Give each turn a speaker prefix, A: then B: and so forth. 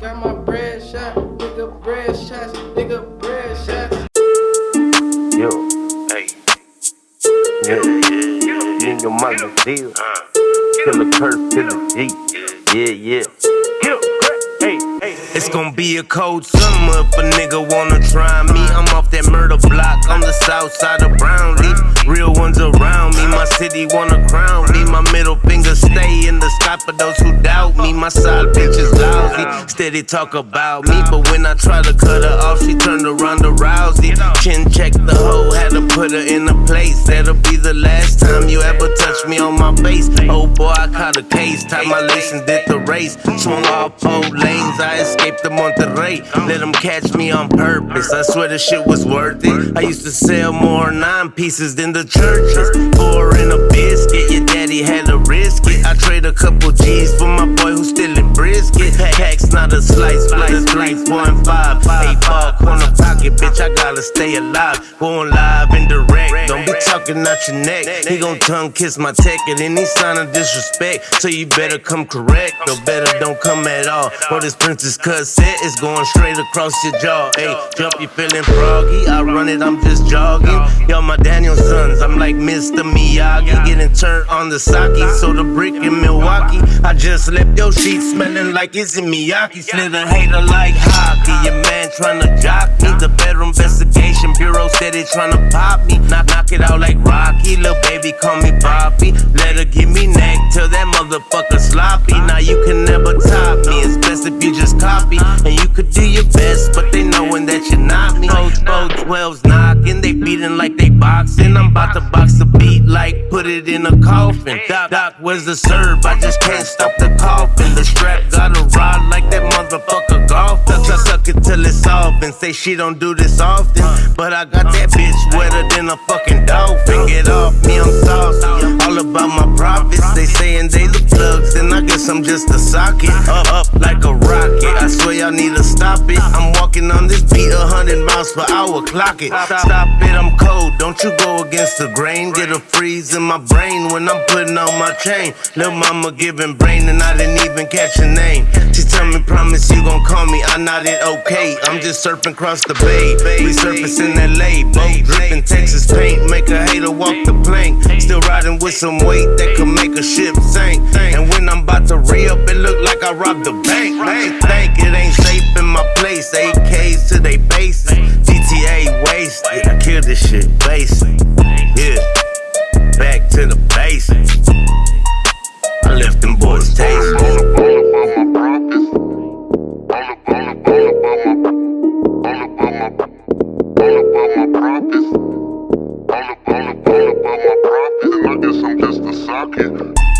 A: got my bread shot. Nigga bread shots, nigga bread shots.
B: Yo, hey. Yeah, yeah, yeah. You and your mother deal. Killer Kurt, killer G. Yeah, yeah. It's gonna be a cold summer if a nigga wanna try me. I'm off that murder block on the south side of Brownlee. Real ones around me, my city wanna crown me. My middle finger stay in the sky for those who doubt me. My side bitch steady talk about me. But when I try to cut her off, she turned around to Rousey. Chin check the hoe, had to put her in a place. That'll be the last time you ever touch me on my face. Oh boy, I caught a case, tied my lace and did the race. Swung off four lanes, I escaped the Monterey. Let them catch me on purpose. I swear the shit was worth it. I used to sell more nine pieces than the churches. Four in a biscuit, your daddy had to risk it. I trade a couple G's for my boy who's still in brisket. Packs not a slice, flights three, four, and five. Eight ball corner pocket, bitch, I gotta stay alive. Going live and direct. Don't be talking out your neck. He gon' tongue kiss my tech at any sign of disrespect. So you better come correct, or better don't come at all. Or this princess cut set is going straight across your jaw. Hey, jump, you feeling froggy? I run it, I'm just jogging. Yo, my Daniel sons, I'm like Mr. Miyagi. Getting turned on the sake, so the brick in Milwaukee. I just left your sheet smelling like it's in Miyagi. Slid a hater like hockey. Your man tryna jock me. The Federal Investigation Bureau said they tryna pop me. Knock, knock it out like Rocky. Little baby, call me Bobby. Let her give me neck till that motherfucker sloppy. Now you can never top me. It's best if you just copy. And you could do your best, but they knowin' that about to box the beat like put it in a coffin. Doc, doc, where's the serve? I just can't stop the coughing. The strap got a rod like that motherfucker golf. Duck, I suck it till it's off and say she don't do this often. But I got that bitch wetter than a fucking dolphin. Get off me, I'm saucy. All about my profits. They saying they the plugs, and guess I'm just a socket. Up, up like a rocket. I swear y'all need to stop it. I'm walking on this beat a hundred miles per hour. Clock it. Stop it, I'm cold. Don't you go against the grain. Get a freeze in my brain when I'm putting on my chain. Lil' mama giving brain, and I didn't even catch your name. She tell me, promise you gon' call me. I nodded okay. I'm just surfing across the bay. We surfacing LA. Boat dripping Texas paint. Make a hater walk the plank. Still with some weight that could make a ship sink. And when I'm about to re up, it look like I robbed the bank. Make you think it ain't safe in my place. AKs to they bases. GTA wasted. I kill this shit basic. Yeah, back to the basics. I left them boys tasting.
C: Rock.